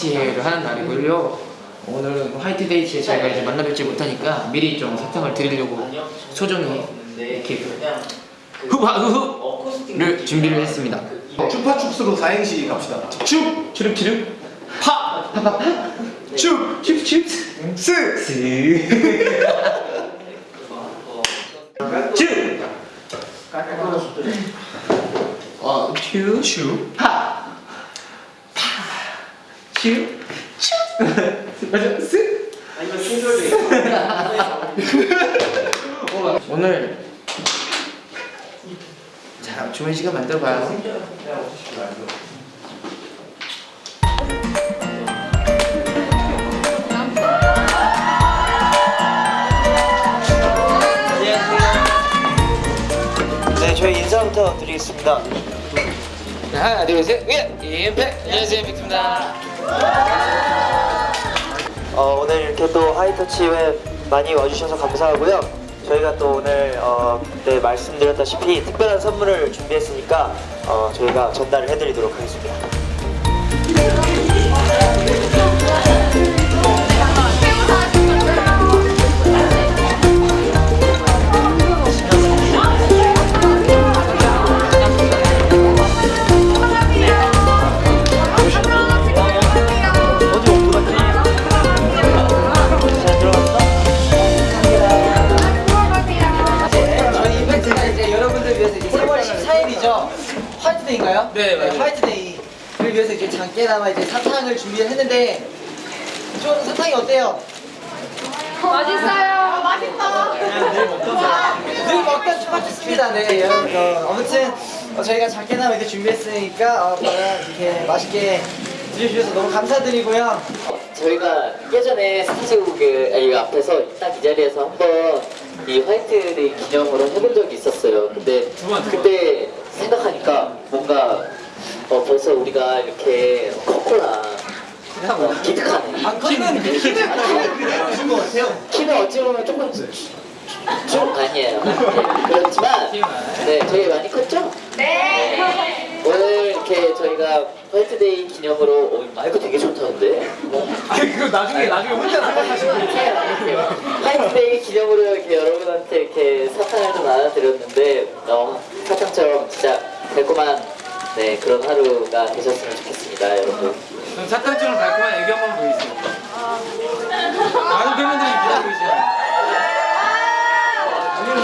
화이트데이를 하는 날이고요. 오늘은 화이트데이에 저희가 이제 만나뵙지 못하니까 미리 좀 사탕을 드리려고 소정이 이렇게 후바후후를 준비를 했습니다. 추파춥스로 사행시 갑시다. 축! 추릅 파! 파파파 축! 춥 춥! 스! 스! 축! 어! 파! 파! 추! 추! 맞아, 스! 오늘 자, 주문 시간 만들어봐요. 네, 저희 인사부터 드리겠습니다. 네, 하나, 둘, 셋, 예! 임팩! 안녕하세요, 빅입니다. 어, 오늘 이렇게 또 하이터치에 많이 와주셔서 감사하고요. 저희가 또 오늘 어, 그때 말씀드렸다시피 특별한 선물을 준비했으니까 어, 저희가 전달을 해드리도록 하겠습니다. 위해서 이제 작게나마 이제 사탕을 준비를 했는데 좀 사탕이 어때요? 맛있어요. 맛있다. 늘 먹던 추파추스입니다. 네, 여러분. 어, 아무튼 어, 저희가 작게나마 이렇게 준비했으니까 어, 이렇게 맛있게 드셔주셔서 너무 감사드리고요. 저희가 예전에 스타제국의 이 앞에서 딱 이 자리에서 한번 이 화이트데이 기념으로 해본 적이 있었어요. 근데 그때 생각하니까 뭔가 어, 벌써 우리가 이렇게 컸구나. 어, 기특하네. 아, 키는 키는 키는 것 같아요. 키는 어찌 보면 조금 좀 아니에요. 네, 그렇지만 네 저희 많이 컸죠? 네. 오늘 이렇게 저희가 화이트데이 기념으로 어, 마이크 되게 좋다는데. 아니 그거 나중에 나중에 혼자 생각하시면 화이트데이 기념으로 이렇게 여러분한테 이렇게 사탕을 좀 나눠드렸는데 어, 사탕처럼 진짜 달콤한 네 그런 하루가 되셨으면 좋겠습니다 여러분 그럼 사탕처럼 달콤한 애교 한번 보여주세요. 많은 팬분들이 기다리고 계시죠.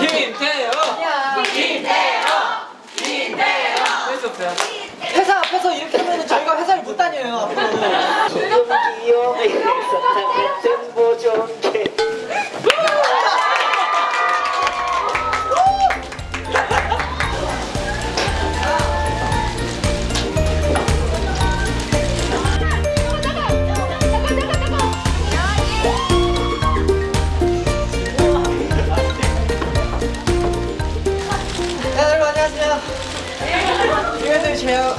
김태호! 김태호! 김태호! 할수 없어요. 회사 앞에서 이렇게 하면 저희가 회사를 못 다녀요 앞으로. 조금 귀여운 사탕 같은 보존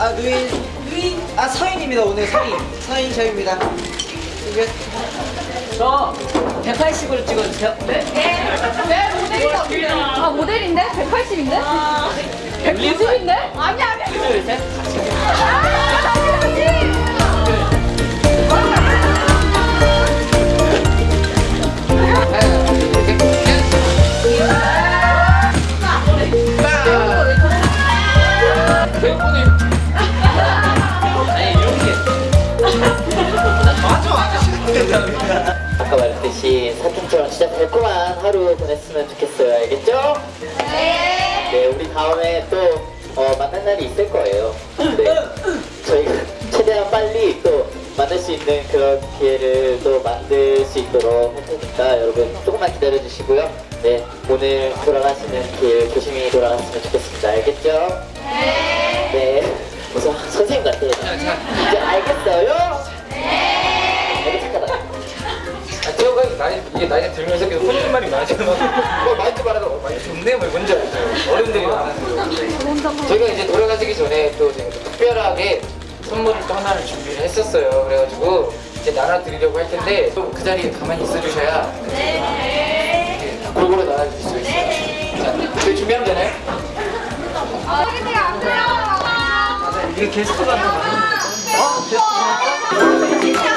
아 누인 누인 아 서인입니다. 오늘 서인 서인 저입니다. 이게 저 180으로 찍어주세요. 네. 네, 모델이다, 모델. 아, 모델인데? 180인데? 190인데? 아니, 아니. 둘, 셋. 달콤한 하루 보냈으면 좋겠어요 알겠죠? 네. 네 우리 다음에 또 어, 만날 날이 있을 거예요. 네. 저희가 최대한 빨리 또 만날 수 있는 그런 기회를 또 만들 수 있도록 할 테니까 여러분 조금만 기다려 주시고요. 네 오늘 돌아가시는 길 조심히 돌아갔으면 좋겠습니다. 알겠죠? 네. 네. 무슨 선생님 같아요. 이제 알겠어요? 나이, 이게 나이가 들면서 계속 혼잣말이 많아지는 거. 뭐, 많이 말하다, 어, 많이 좋네, 뭐, 뭔지 알죠? 어른들이 많아서. 저희가 이제 돌아가시기 전에 또 특별하게 선물을 또 하나를 준비를 했었어요. 그래가지고 이제 나눠드리려고 할 텐데 또 그 자리에 가만히 있어주셔야 네. 골고루 나눠줄 수 있어요. 자, 저희 준비하면 되나요? 아, 돼요. 이게 게스트가 더 많은 거. 어? 게스트. 하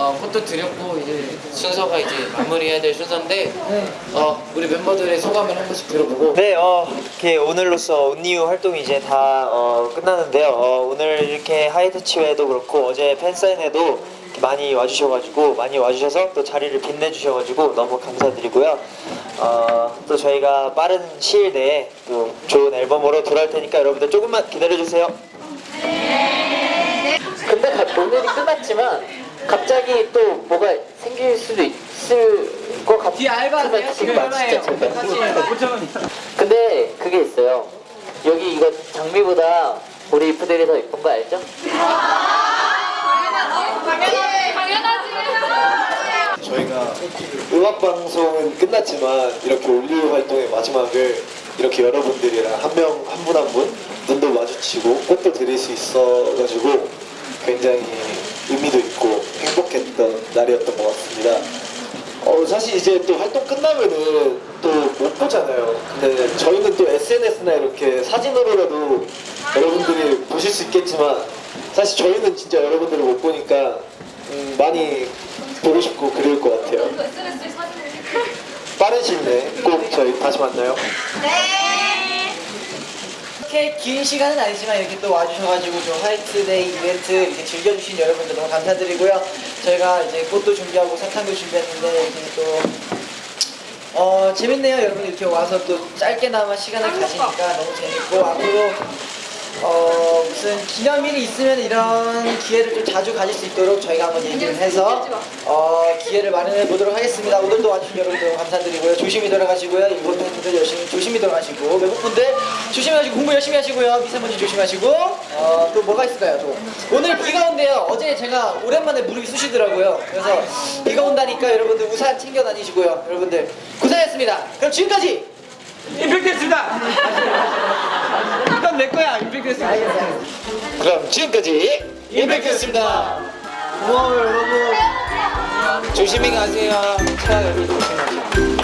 어, 꽃도 드렸고 이제 순서가 이제 마무리해야 될 순서인데 어, 우리 멤버들의 소감을 한 번씩 들어보고 네, 어, 이렇게 오늘로써 온니유 활동이 이제 다 어, 끝나는데요. 어, 오늘 이렇게 하이터치회도 그렇고 어제 팬사인회도 많이 와주셔가지고 많이 와주셔서 또 자리를 빛내주셔가지고 너무 감사드리고요. 어, 또 저희가 빠른 시일 내에 또 좋은 앨범으로 돌아올 테니까 여러분들 조금만 기다려주세요. 근데 가- 오늘이 끝났지만 갑자기 또 뭐가 생길 수도 있을 것 같아. 뒤에 알바세요? 지금. 진짜 잠깐. 근데 그게 있어요. 여기 이거 장미보다 우리 이프들이 더 예쁜 거 알죠? 당연하지. 당연하지. 저희가 음악 방송은 끝났지만 이렇게 올리브 활동의 마지막을 이렇게 여러분들이랑 한 명 한 분 한분 눈도 마주치고 꽃도 드릴 수 있어가지고 굉장히 의미도 있고 행복했던 날이었던 것 같습니다. 어 사실 이제 또 활동 끝나면은 또 못 보잖아요. 근데 저희는 또 SNS나 이렇게 사진으로라도 여러분들이 보실 수 있겠지만 사실 저희는 진짜 여러분들을 못 보니까 음, 많이 보고 싶고 그리울 것 같아요. 빠른 시일 내에 꼭 저희 다시 만나요. 이렇게 긴 시간은 아니지만 이렇게 또 와주셔가지고 좀 화이트데이 이벤트 이렇게 즐겨주신 여러분들 너무 감사드리고요. 저희가 이제 꽃도 준비하고 사탕도 준비했는데 이렇게 또 어, 재밌네요. 여러분 이렇게 와서 또 짧게나마 시간을 가지니까 너무 재밌고 앞으로 어, 무슨 기념일이 있으면 이런 기회를 좀 자주 가질 수 있도록 저희가 한번 얘기를 해서 어, 기회를 마련해 보도록 하겠습니다. 오늘도 와주신 여러분들 감사드리고요. 조심히 돌아가시고요. 일본 팬분들 열심히 조심히 돌아가시고 외국 분들 조심하시고 공부 열심히 하시고요. 미세먼지 조심하시고 어, 또 뭐가 있을까요? 또 오늘 비가 온대요. 어제 제가 오랜만에 무릎이 쑤시더라고요. 그래서 비가 온다니까 여러분들 우산 챙겨 다니시고요. 여러분들 고생했습니다. 그럼 지금까지 임팩트였습니다. 이건 내 거야. 임팩트였습니다. 그럼 지금까지 임팩트였습니다. 고마워요 여러분. 조심히 가세요. 차 여기 조심하세요.